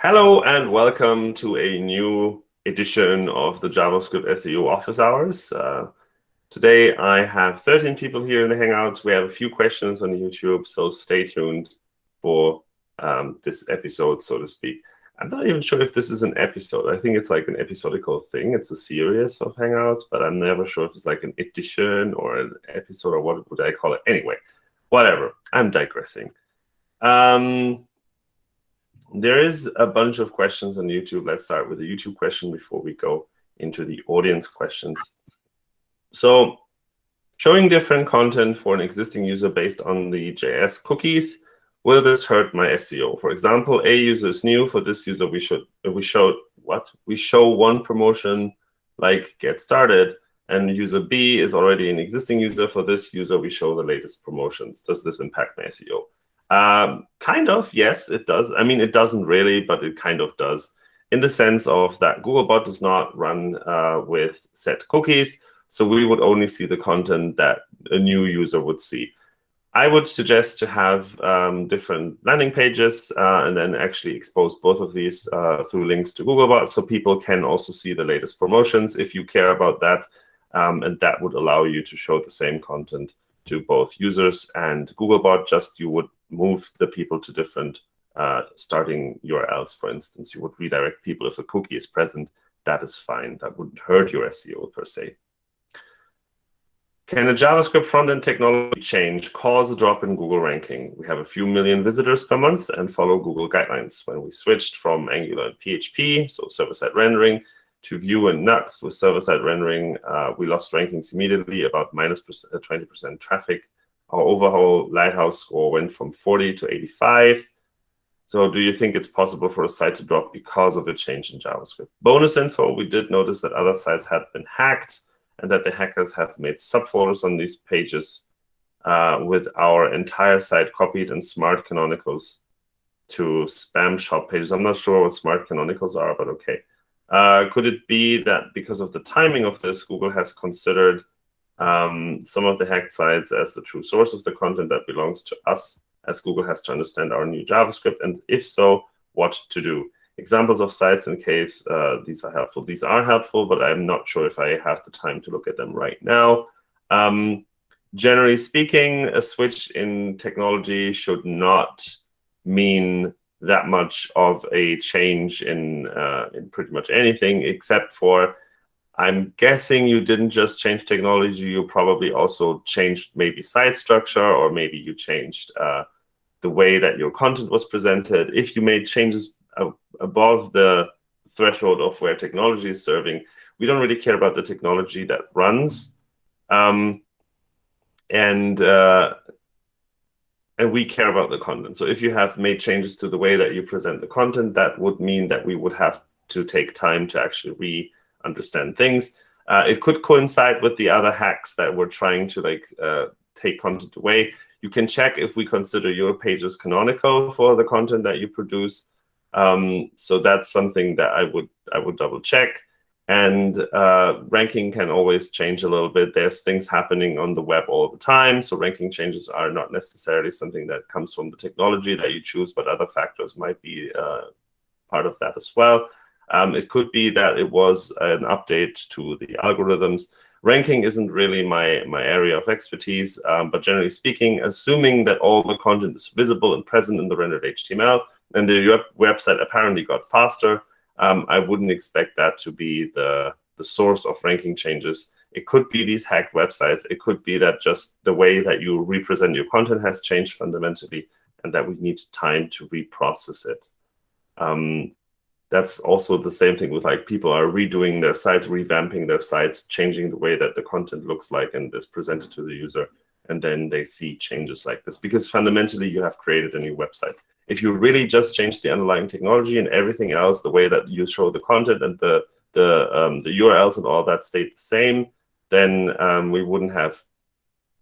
Hello and welcome to a new edition of the JavaScript SEO office hours. Uh, today I have 13 people here in the Hangouts. We have a few questions on YouTube, so stay tuned for um, this episode, so to speak. I'm not even sure if this is an episode. I think it's like an episodical thing. It's a series of Hangouts, but I'm never sure if it's like an edition or an episode or what would I call it. Anyway, whatever. I'm digressing. Um, there is a bunch of questions on YouTube. Let's start with the YouTube question before we go into the audience questions. So showing different content for an existing user based on the JS cookies, will this hurt my SEO? For example, a user is new. For this user, we should we show what? We show one promotion like get started, and user B is already an existing user. For this user, we show the latest promotions. Does this impact my SEO? Um, kind of, yes, it does. I mean, it doesn't really, but it kind of does in the sense of that Googlebot does not run uh, with set cookies. So we would only see the content that a new user would see. I would suggest to have um, different landing pages uh, and then actually expose both of these uh, through links to Googlebot so people can also see the latest promotions if you care about that. Um, and that would allow you to show the same content to both users and Googlebot, just you would move the people to different uh, starting URLs, for instance. You would redirect people if a cookie is present. That is fine. That wouldn't hurt your SEO per se. Can a JavaScript front-end technology change cause a drop in Google ranking? We have a few million visitors per month and follow Google guidelines. When we switched from Angular and PHP, so server-side rendering, to Vue and Nuxt with server-side rendering, uh, we lost rankings immediately, about minus 20% uh, traffic our overall Lighthouse score went from 40 to 85. So do you think it's possible for a site to drop because of a change in JavaScript? Bonus info, we did notice that other sites had been hacked and that the hackers have made subfolders on these pages uh, with our entire site copied in smart canonicals to spam shop pages. I'm not sure what smart canonicals are, but okay. Uh, could it be that because of the timing of this, Google has considered um, some of the hacked sites as the true source of the content that belongs to us, as Google has to understand our new JavaScript, and if so, what to do. Examples of sites in case uh, these are helpful. These are helpful, but I'm not sure if I have the time to look at them right now. Um, generally speaking, a switch in technology should not mean that much of a change in, uh, in pretty much anything, except for I'm guessing you didn't just change technology, you probably also changed maybe site structure, or maybe you changed uh, the way that your content was presented. If you made changes above the threshold of where technology is serving, we don't really care about the technology that runs. Um, and uh, and we care about the content. So if you have made changes to the way that you present the content, that would mean that we would have to take time to actually re understand things. Uh, it could coincide with the other hacks that we're trying to like uh, take content away. You can check if we consider your pages canonical for the content that you produce. Um, so that's something that I would I would double check. And uh, ranking can always change a little bit. There's things happening on the web all the time. So ranking changes are not necessarily something that comes from the technology that you choose, but other factors might be uh, part of that as well. Um, it could be that it was an update to the algorithms. Ranking isn't really my, my area of expertise, um, but generally speaking, assuming that all the content is visible and present in the rendered HTML, and the website apparently got faster, um, I wouldn't expect that to be the, the source of ranking changes. It could be these hacked websites. It could be that just the way that you represent your content has changed fundamentally and that we need time to reprocess it. Um, that's also the same thing with like people are redoing their sites, revamping their sites, changing the way that the content looks like and is presented to the user. And then they see changes like this because fundamentally you have created a new website. If you really just change the underlying technology and everything else, the way that you show the content and the the um, the URLs and all that stayed the same, then um, we wouldn't have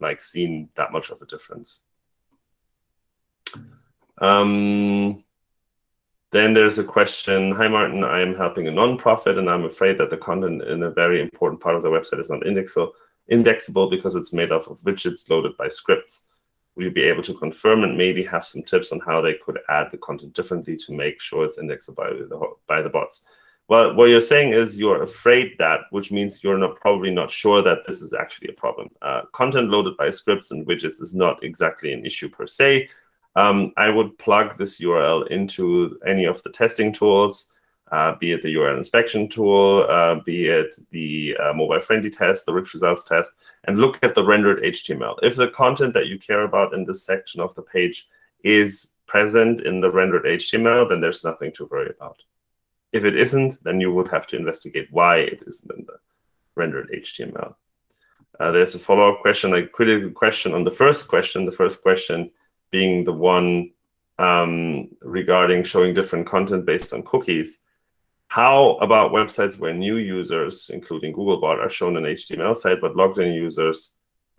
like seen that much of a difference. Um, then there's a question, hi Martin, I am helping a nonprofit and I'm afraid that the content in a very important part of the website is not indexable, indexable because it's made up of widgets loaded by scripts. Will be able to confirm and maybe have some tips on how they could add the content differently to make sure it's indexed by the, by the bots? Well, what you're saying is you're afraid that, which means you're not probably not sure that this is actually a problem. Uh, content loaded by scripts and widgets is not exactly an issue per se. Um, I would plug this URL into any of the testing tools, be it the URL inspection tool, uh, be it the uh, mobile-friendly test, the rich results test, and look at the rendered HTML. If the content that you care about in this section of the page is present in the rendered HTML, then there's nothing to worry about. If it isn't, then you would have to investigate why it isn't in the rendered HTML. Uh, there's a follow-up question, a critical question on the first question. The first question being the one um, regarding showing different content based on cookies. How about websites where new users, including Googlebot, are shown an HTML site, but logged-in users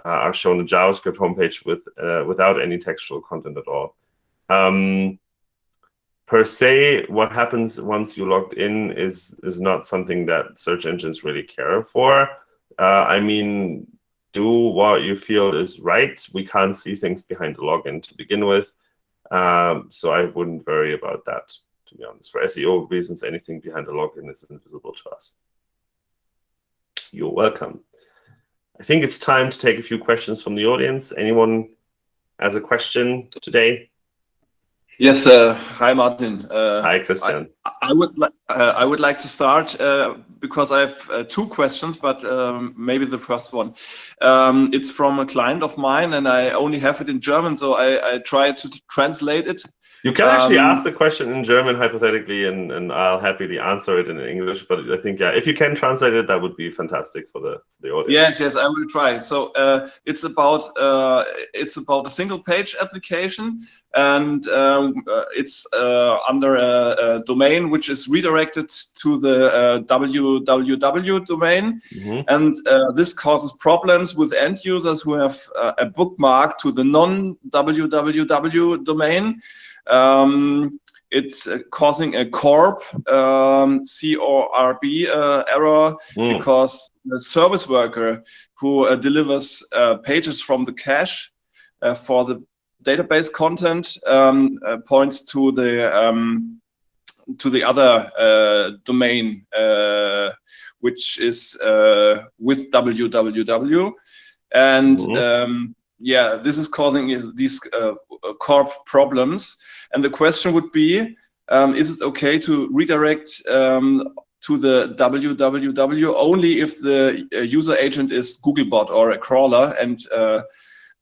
uh, are shown a JavaScript homepage with uh, without any textual content at all? Um, per se, what happens once you logged in is is not something that search engines really care for. Uh, I mean, do what you feel is right. We can't see things behind the login to begin with, um, so I wouldn't worry about that. To be honest, for SEO reasons, anything behind the login is invisible to us. You're welcome. I think it's time to take a few questions from the audience. Anyone has a question today? Yes, uh, hi Martin. Uh, hi Christian. I, would li uh, I would like to start uh, because I have uh, two questions, but um, maybe the first one. Um, it's from a client of mine, and I only have it in German, so I, I try to translate it. You can actually um, ask the question in German hypothetically, and, and I'll happily answer it in English. But I think, yeah, if you can translate it, that would be fantastic for the, the audience. Yes, yes, I will try. So uh, it's about uh, it's about a single page application, and um, uh, it's uh, under a, a, domain which is redirected to the www uh, domain, mm -hmm. and uh, this causes problems with end users who have a bookmark to the non www domain. Um, it's uh, causing a corp um, C-O-R-B uh, error mm. because the service worker who uh, delivers uh, pages from the cache uh, for the database content um, uh, points to the um, to the other domain which is with www and mm. yeah this is causing these corp problems and the question would be, um, is it okay to redirect um, to the www only if the uh, user agent is Googlebot or a crawler and uh,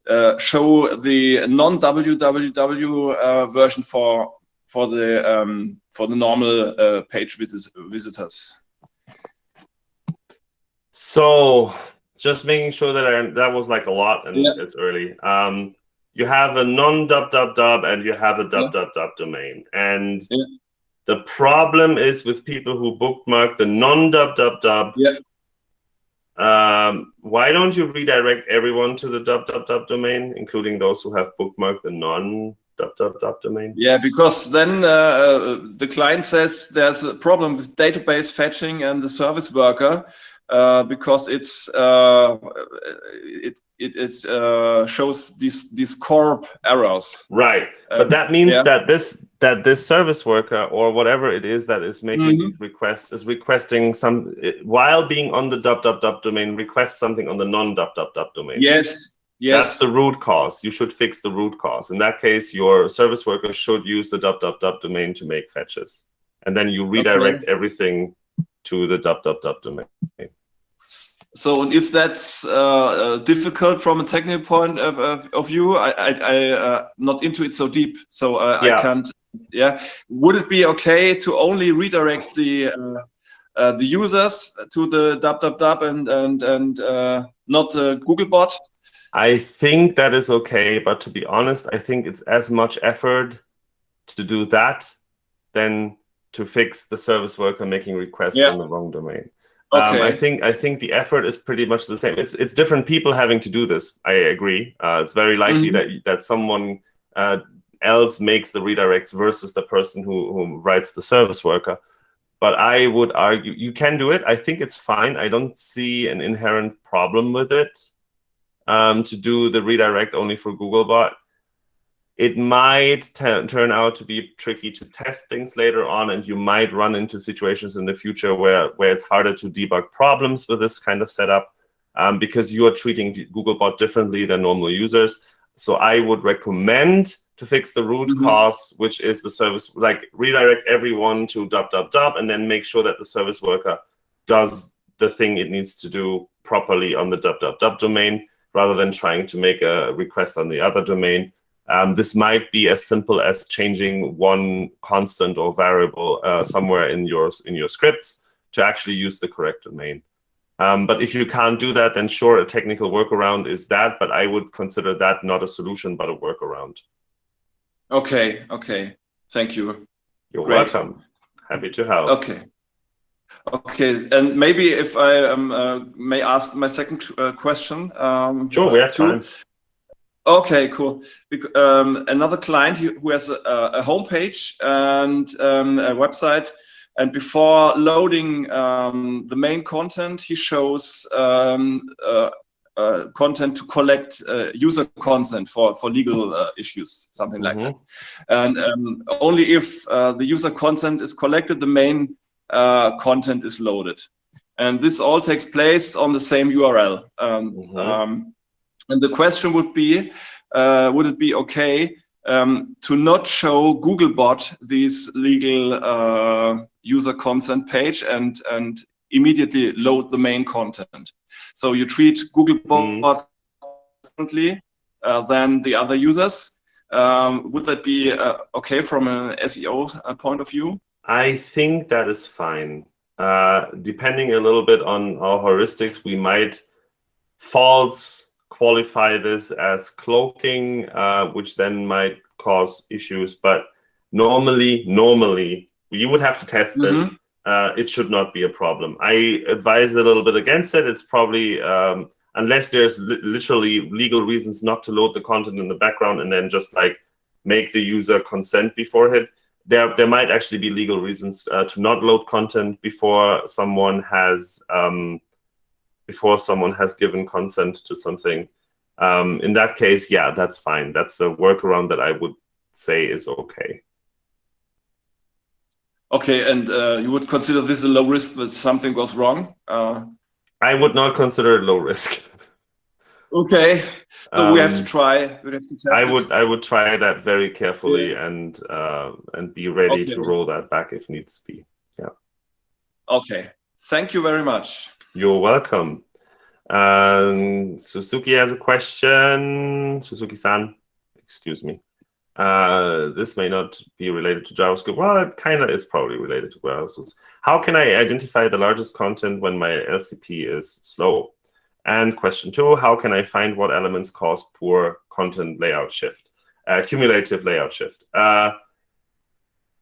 uh, show the non-www uh, version for for the um, for the normal uh, page visit visitors. So just making sure that I, that was like a lot and yeah. it's early. Um, you have a non-dub dub dub and you have a dub yeah. dub dub domain. And yeah. the problem is with people who bookmark the non-dub dub dub. Yeah. Um, why don't you redirect everyone to the dub dub dub domain, including those who have bookmarked the non dub domain? Yeah, because then uh, uh the client says there's a problem with database fetching and the service worker uh, because it's uh, it it, it uh, shows these these corp errors. Right, but um, that means yeah. that this that this service worker or whatever it is that is making mm -hmm. these requests is requesting some while being on the dub dub dub domain requests something on the non dub dub dub domain. Yes. Yes. That's the root cause. You should fix the root cause. In that case, your service worker should use the dub domain to make fetches, and then you redirect okay. everything to the dub domain. So if that's uh, uh, difficult from a technical point of, of, of view, I, I, I uh, not into it so deep, so uh, yeah. I can't. Yeah, would it be okay to only redirect the uh, uh, the users to the dub and and and not the Googlebot? I think that is okay, but to be honest, I think it's as much effort to do that than to fix the service worker making requests yeah. on the wrong domain. Okay. Um, I think I think the effort is pretty much the same. It's it's different people having to do this. I agree. Uh, it's very likely mm -hmm. that that someone uh, else makes the redirects versus the person who who writes the service worker. But I would argue you can do it. I think it's fine. I don't see an inherent problem with it um, to do the redirect only for Googlebot. it might turn out to be tricky to test things later on, and you might run into situations in the future where, where it's harder to debug problems with this kind of setup um, because you are treating Googlebot differently than normal users. So I would recommend to fix the root mm -hmm. cause, which is the service, like redirect everyone to dub, dub, dub, and then make sure that the service worker does the thing it needs to do properly on the dub, dub, dub domain, rather than trying to make a request on the other domain. Um, this might be as simple as changing one constant or variable uh, somewhere in your, in your scripts to actually use the correct domain. Um, but if you can't do that, then sure, a technical workaround is that, but I would consider that not a solution, but a workaround. Okay, okay. Thank you. You're Great. welcome. Happy to help. Okay. Okay, and maybe if I um, uh, may ask my second uh, question. Um, sure, we have time. Okay, cool. Um, another client who has a, a homepage and um, a website and before loading um, the main content, he shows um, uh, uh, content to collect uh, user consent for, for legal uh, issues, something like mm -hmm. that. And um, only if uh, the user consent is collected, the main uh, content is loaded. And this all takes place on the same URL. Um, mm -hmm. um, and the question would be, would it be okay um, to not show Googlebot these legal uh, user consent page and, and immediately load the main content. So you treat Googlebot mm. differently uh, than the other users. Um, would that be uh, okay from an SEO uh, point of view? I think that is fine. Uh, depending a little bit on our heuristics, we might false qualify this as cloaking, uh, which then might cause issues. But normally, normally, you would have to test this. Mm -hmm. uh, it should not be a problem. I advise a little bit against it. It's probably, um, unless there's li literally legal reasons not to load the content in the background and then just like make the user consent beforehand. There, there might actually be legal reasons uh, to not load content before someone has um, before someone has given consent to something. Um, in that case, yeah, that's fine. That's a workaround that I would say is okay. Okay, and uh, you would consider this a low risk that something goes wrong? Uh, I would not consider it low risk. okay, so um, we have to um, try. We have to test. I would. I would try that very carefully yeah. and uh, and be ready okay. to roll that back if needs be. Yeah. Okay. Thank you very much. You're welcome. Um, Suzuki has a question. Suzuki-san, excuse me. Uh, this may not be related to JavaScript. Well, it kind of is probably related to browsers. How can I identify the largest content when my LCP is slow? And question two, how can I find what elements cause poor content layout shift, uh, cumulative layout shift? Uh,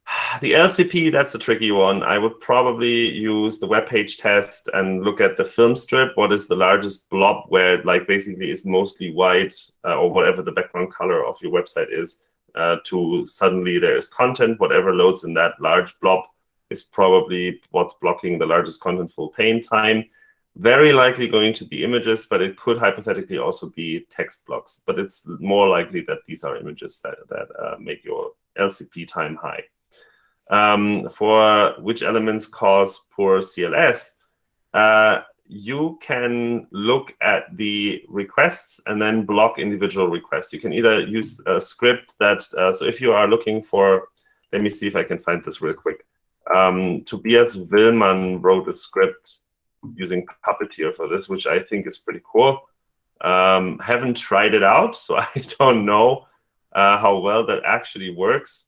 the LCP, that's a tricky one. I would probably use the web page test and look at the film strip. What is the largest blob where it like basically is mostly white uh, or whatever the background color of your website is uh, to suddenly there is content. Whatever loads in that large blob is probably what's blocking the largest contentful paint time. Very likely going to be images, but it could hypothetically also be text blocks. But it's more likely that these are images that, that uh, make your LCP time high um, for which elements cause poor CLS, uh, you can look at the requests and then block individual requests. You can either use a script that, uh, so if you are looking for, let me see if I can find this real quick. Um, Tobias Willmann wrote a script using Puppeteer for this, which I think is pretty cool. Um, haven't tried it out, so I don't know uh, how well that actually works.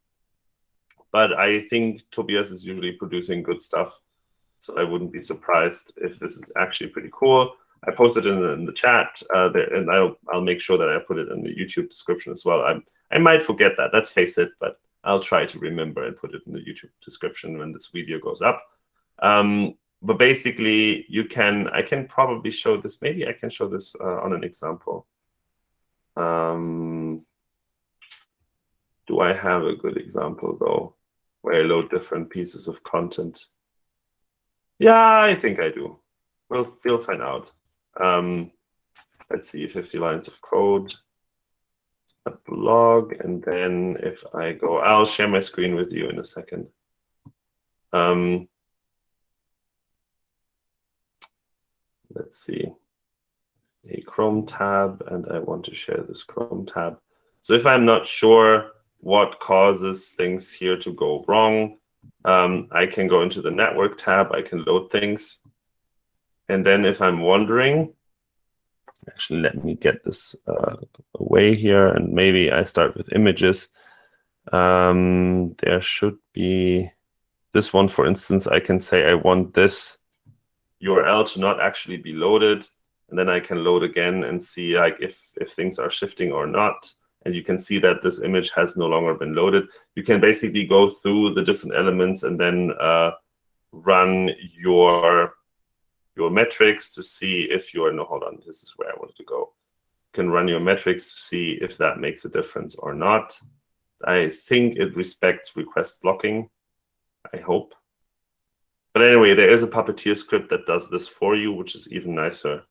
But I think Tobias is usually producing good stuff. So I wouldn't be surprised if this is actually pretty cool. I posted it in the, in the chat, uh, there, and I'll, I'll make sure that I put it in the YouTube description as well. i I might forget that, let's face it, but I'll try to remember and put it in the YouTube description when this video goes up. Um, but basically, you can, I can probably show this, maybe I can show this uh, on an example. Um, do I have a good example, though? where I load different pieces of content. Yeah, I think I do. We'll, we'll find out. Um, let's see, 50 lines of code. a blog, and then if I go, I'll share my screen with you in a second. Um, let's see, a Chrome tab, and I want to share this Chrome tab. So if I'm not sure what causes things here to go wrong, um, I can go into the network tab, I can load things. And then if I'm wondering, actually, let me get this uh, away here, and maybe I start with images. Um, there should be this one, for instance, I can say I want this URL to not actually be loaded, and then I can load again and see like if, if things are shifting or not. And you can see that this image has no longer been loaded. You can basically go through the different elements and then uh, run your your metrics to see if you're, no, hold on, this is where I wanted to go. You can run your metrics to see if that makes a difference or not. I think it respects request blocking, I hope. But anyway, there is a Puppeteer script that does this for you, which is even nicer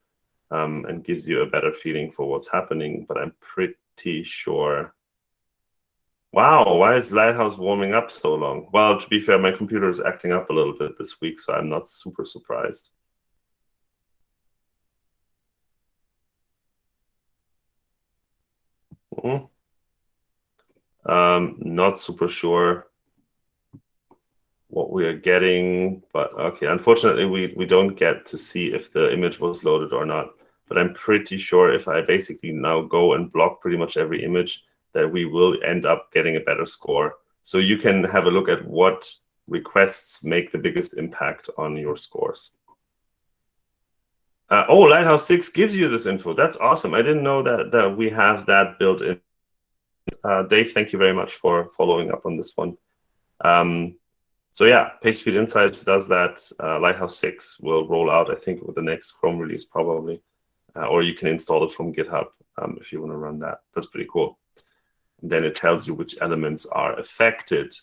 um, and gives you a better feeling for what's happening. But I'm pretty sure. Wow, why is Lighthouse warming up so long? Well, to be fair, my computer is acting up a little bit this week, so I'm not super surprised. Mm. Um, not super sure what we are getting, but okay, unfortunately, we, we don't get to see if the image was loaded or not. But I'm pretty sure if I basically now go and block pretty much every image, that we will end up getting a better score. So you can have a look at what requests make the biggest impact on your scores. Uh, oh, Lighthouse 6 gives you this info. That's awesome. I didn't know that, that we have that built in. Uh, Dave, thank you very much for following up on this one. Um, so yeah, PageSpeed Insights does that. Uh, Lighthouse 6 will roll out, I think, with the next Chrome release probably. Uh, or you can install it from GitHub um, if you want to run that. That's pretty cool. And then it tells you which elements are affected.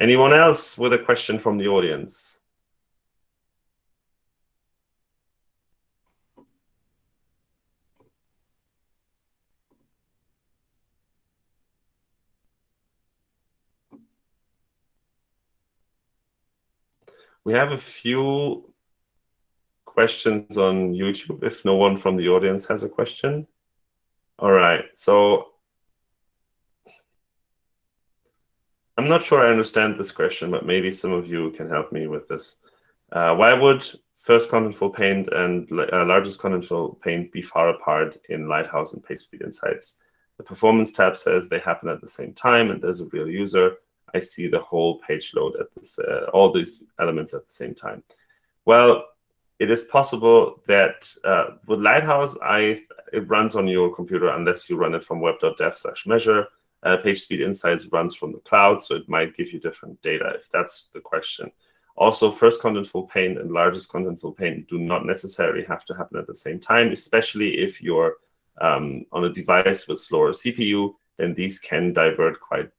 Anyone else with a question from the audience? We have a few questions on YouTube if no one from the audience has a question. All right, so I'm not sure I understand this question, but maybe some of you can help me with this. Uh, why would first contentful paint and uh, largest contentful paint be far apart in Lighthouse and PageSpeed Insights? The performance tab says they happen at the same time and there's a real user. I see the whole page load at this, uh, all these elements at the same time. Well, it is possible that uh, with Lighthouse, I it runs on your computer unless you run it from web.dev slash measure. Uh, PageSpeed Insights runs from the cloud, so it might give you different data if that's the question. Also, first contentful paint and largest contentful paint do not necessarily have to happen at the same time, especially if you're um, on a device with slower CPU, then these can divert quite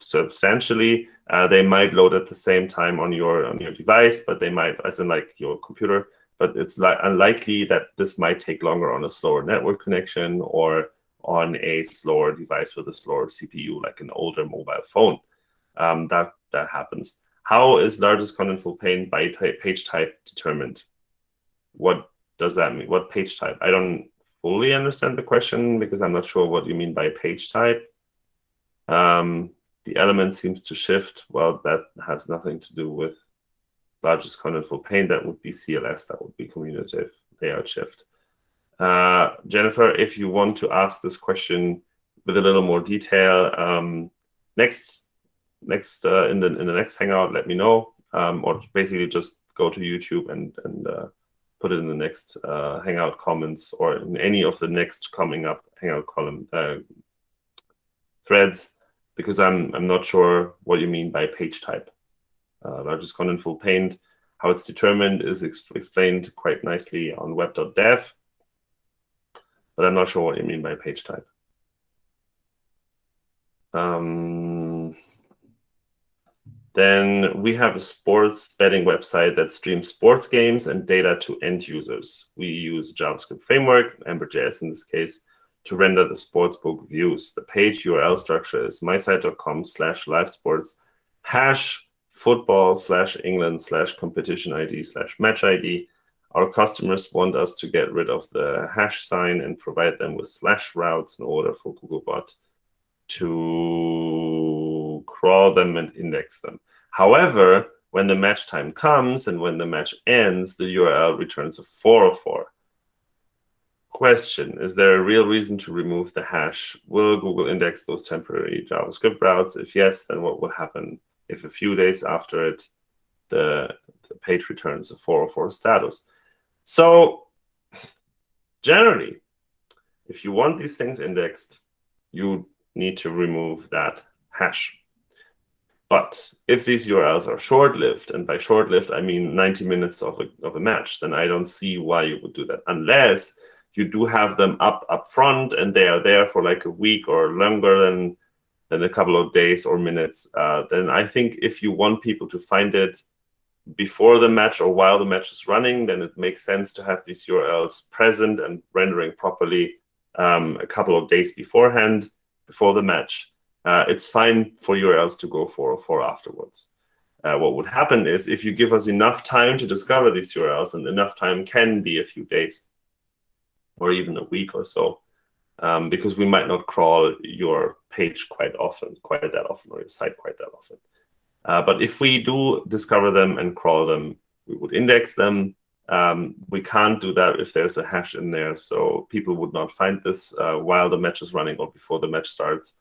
substantially. Uh, they might load at the same time on your on your device, but they might, as in like your computer, but it's li unlikely that this might take longer on a slower network connection or on a slower device with a slower CPU, like an older mobile phone. Um, that that happens. How is largest contentful paint by type, page type determined? What does that mean? What page type? I don't fully understand the question because I'm not sure what you mean by page type. Um, the element seems to shift. Well, that has nothing to do with largest contentful paint. That would be CLS. That would be cumulative layout shift. Uh, Jennifer, if you want to ask this question with a little more detail, um, next next uh, in the in the next Hangout, let me know, um, or basically just go to YouTube and and uh, put it in the next uh, Hangout comments or in any of the next coming up Hangout column uh, threads because I'm I'm not sure what you mean by page type. Uh, largest contentful paint, how it's determined is ex explained quite nicely on web.dev, but I'm not sure what you mean by page type. Um, then we have a sports betting website that streams sports games and data to end users. We use JavaScript framework, Ember.js in this case, to render the sportsbook views. The page URL structure is mysite.com slash live sports hash football slash England slash competition ID slash match ID. Our customers want us to get rid of the hash sign and provide them with slash routes in order for Googlebot to crawl them and index them. However, when the match time comes and when the match ends, the URL returns a 404. Question, is there a real reason to remove the hash? Will Google index those temporary JavaScript routes? If yes, then what will happen if a few days after it, the, the page returns a 404 status? So generally, if you want these things indexed, you need to remove that hash. But if these URLs are short-lived, and by short-lived, I mean 90 minutes of a, of a match, then I don't see why you would do that, unless you do have them up up front and they are there for like a week or longer than, than a couple of days or minutes. Uh, then I think if you want people to find it before the match or while the match is running, then it makes sense to have these URLs present and rendering properly um, a couple of days beforehand, before the match. Uh, it's fine for URLs to go for, for afterwards. Uh, what would happen is if you give us enough time to discover these URLs, and enough time can be a few days or even a week or so, um, because we might not crawl your page quite often, quite that often, or your site quite that often. Uh, but if we do discover them and crawl them, we would index them. Um, we can't do that if there's a hash in there, so people would not find this uh, while the match is running or before the match starts.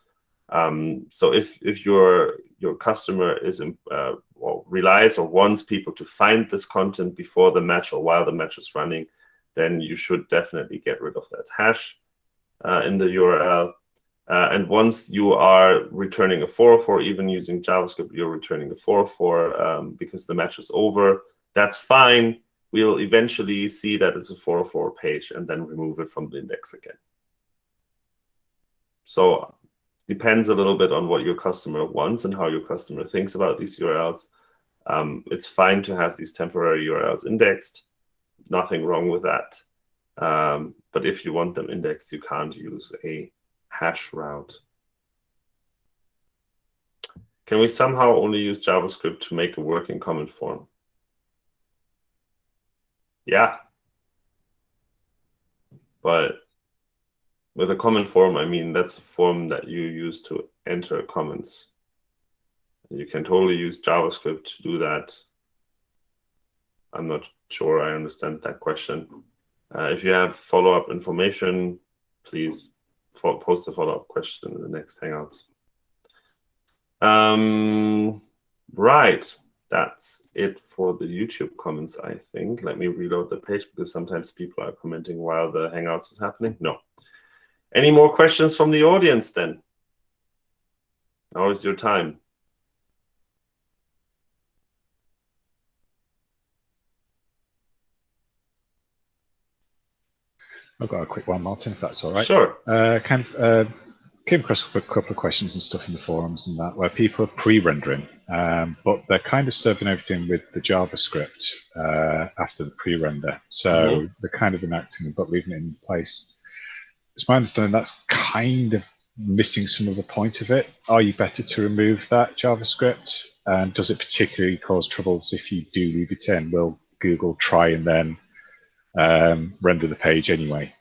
Um, so if if your your customer is uh, well, relies or wants people to find this content before the match or while the match is running, then you should definitely get rid of that hash uh, in the URL. Uh, and once you are returning a 404, even using JavaScript, you're returning a 404 um, because the match is over. That's fine. We'll eventually see that it's a 404 page and then remove it from the index again. So depends a little bit on what your customer wants and how your customer thinks about these URLs. Um, it's fine to have these temporary URLs indexed. Nothing wrong with that. Um, but if you want them indexed, you can't use a hash route. Can we somehow only use JavaScript to make a working comment form? Yeah. But with a comment form, I mean, that's a form that you use to enter comments. You can totally use JavaScript to do that. I'm not sure I understand that question. Uh, if you have follow-up information, please post a follow-up question in the next Hangouts. Um, right, that's it for the YouTube comments, I think. Let me reload the page because sometimes people are commenting while the Hangouts is happening. No. Any more questions from the audience then? Now is your time. I've got a quick one, Martin, if that's all right. Sure. Uh, kind of uh, came across a couple of questions and stuff in the forums and that where people are pre-rendering, um, but they're kind of serving everything with the JavaScript uh, after the pre-render. So mm -hmm. they're kind of enacting it but leaving it in place. It's my understanding that's kind of missing some of the point of it. Are you better to remove that JavaScript? And does it particularly cause troubles if you do leave it in? Will Google try and then um, render the page anyway?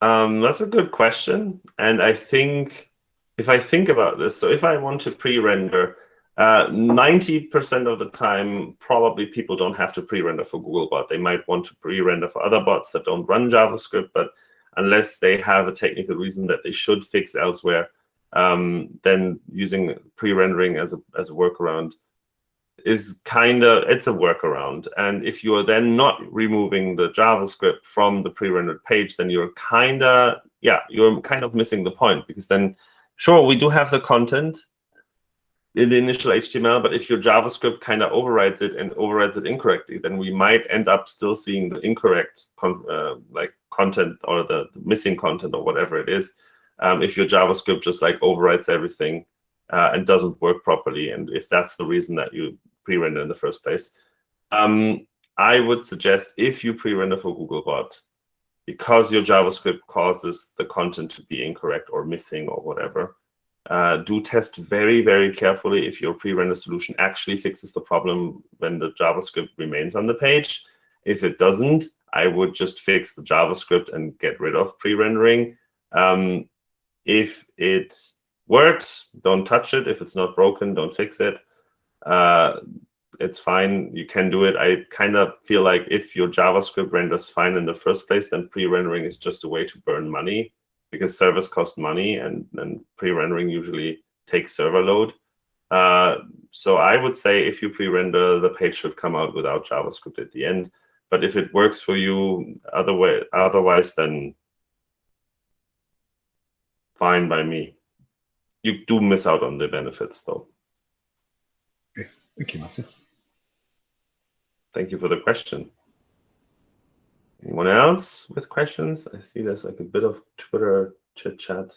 Um, that's a good question. And I think if I think about this, so if I want to pre-render, 90% uh, of the time, probably people don't have to pre-render for Googlebot. They might want to pre-render for other bots that don't run JavaScript, but unless they have a technical reason that they should fix elsewhere, um, then using pre-rendering as a, as a workaround is kind of, it's a workaround. And if you are then not removing the JavaScript from the pre-rendered page, then you're kind of, yeah, you're kind of missing the point because then, sure, we do have the content in the initial HTML, but if your JavaScript kind of overrides it and overrides it incorrectly, then we might end up still seeing the incorrect uh, like content or the, the, missing content or whatever it is. Um, if your JavaScript just like overrides everything uh, and doesn't work properly, and if that's the reason that you pre-render in the first place. Um, I would suggest if you pre-render for Googlebot, because your JavaScript causes the content to be incorrect or missing or whatever, uh, do test very, very carefully if your pre-render solution actually fixes the problem when the JavaScript remains on the page. If it doesn't, I would just fix the JavaScript and get rid of pre-rendering. Um, if it works, don't touch it. If it's not broken, don't fix it. Uh, it's fine. You can do it. I kind of feel like if your JavaScript renders fine in the first place, then pre-rendering is just a way to burn money because servers cost money and, and pre-rendering usually takes server load. Uh, so I would say if you pre-render, the page should come out without JavaScript at the end. But if it works for you other way, otherwise, then fine by me. You do miss out on the benefits, though. Thank you, Martin. Thank you for the question. Anyone else with questions? I see there's like a bit of Twitter chit chat.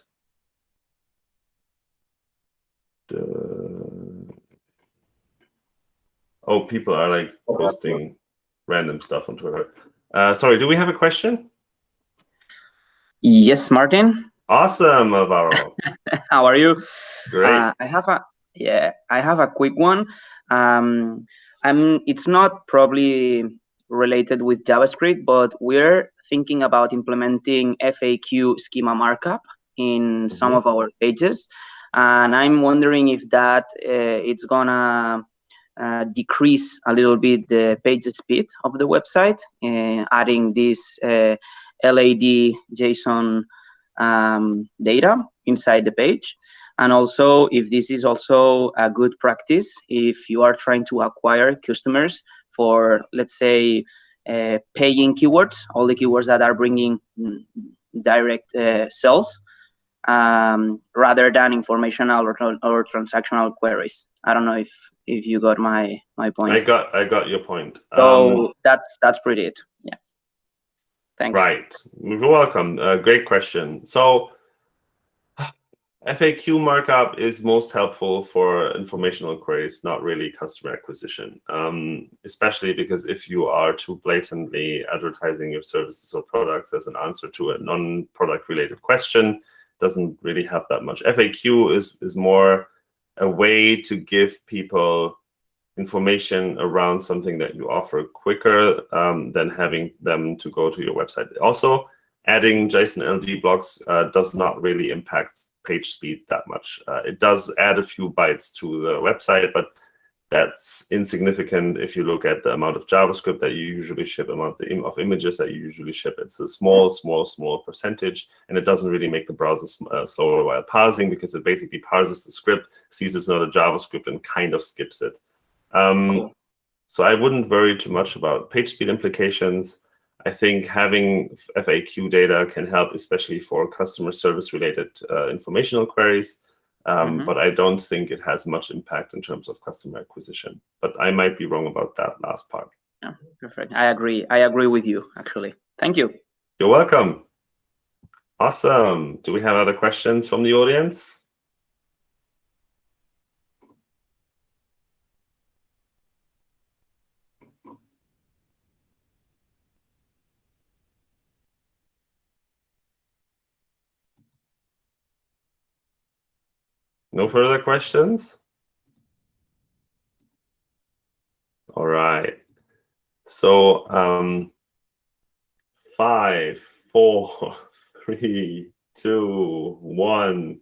Oh, people are like posting random stuff on Twitter. Uh, sorry, do we have a question? Yes, Martin. Awesome, Alvaro. How are you? Great. Uh, I have a yeah, I have a quick one. Um, I'm. It's not probably related with JavaScript, but we're thinking about implementing FAQ schema markup in mm -hmm. some of our pages, and I'm wondering if that uh, it's gonna uh, decrease a little bit the page speed of the website, uh, adding this uh, LD JSON um, data inside the page. And also, if this is also a good practice, if you are trying to acquire customers for, let's say, uh, paying keywords, all the keywords that are bringing mm, direct uh, sales, um, rather than informational or, or transactional queries. I don't know if if you got my my point. I got I got your point. So um, that's that's pretty it. Yeah. Thanks. Right. You're welcome. Uh, great question. So FAQ markup is most helpful for informational queries, not really customer acquisition, um, especially because if you are too blatantly advertising your services or products as an answer to a non-product related question, doesn't really have that much. FAQ is, is more a way to give people information around something that you offer quicker um, than having them to go to your website. Also, adding JSON LD blocks uh, does not really impact page speed that much. Uh, it does add a few bytes to the website, but that's insignificant if you look at the amount of JavaScript that you usually ship, amount of images that you usually ship. It's a small, small, small percentage, and it doesn't really make the browser uh, slower while parsing because it basically parses the script, sees it's not a JavaScript, and kind of skips it. Um, cool. So I wouldn't worry too much about page speed implications. I think having FAQ data can help, especially for customer service related uh, informational queries. Um, mm -hmm. But I don't think it has much impact in terms of customer acquisition. But I might be wrong about that last part. Yeah, perfect. I agree. I agree with you, actually. Thank you. You're welcome. Awesome. Do we have other questions from the audience? No further questions? All right. So um, five, four, three, two, one.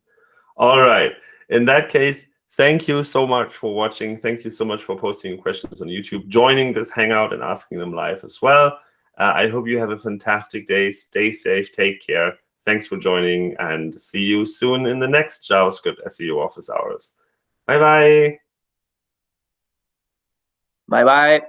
All right. In that case, thank you so much for watching. Thank you so much for posting questions on YouTube, joining this Hangout and asking them live as well. Uh, I hope you have a fantastic day. Stay safe. Take care. Thanks for joining and see you soon in the next JavaScript SEO office hours. Bye-bye. Bye-bye.